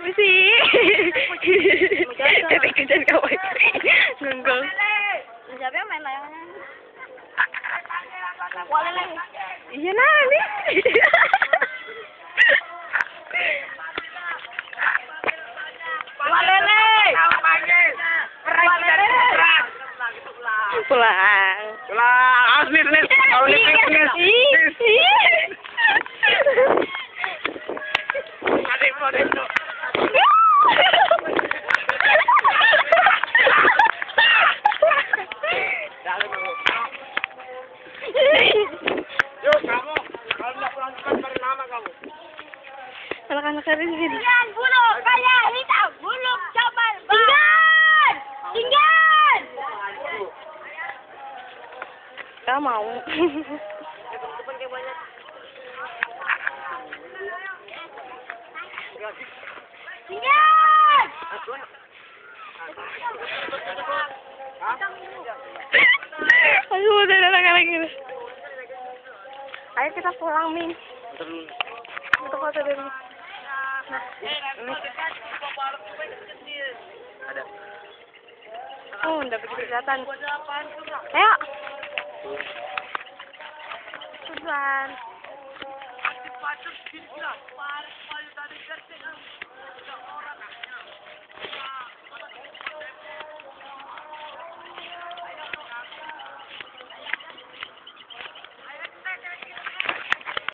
Misi. Tapi kejar kawan. Nunggu. Siapa yang main lagi. Iya lah ni. Wale lagi. Pulang. Pulang, asli nih, kau nih, Adik, adik, Kamu, kalau kamu. Anak-anak hari ini. Tinggal bulu kaya hitam, bulu cabar. Tinggal, tinggal. Gak mau. Tinggal udah ada anak-anak ini. Ayo kita pulang, Min. Kita foto dulu. Nah, ini. Ada. Oh, udah begitu kelihatan. Ayo. Susan.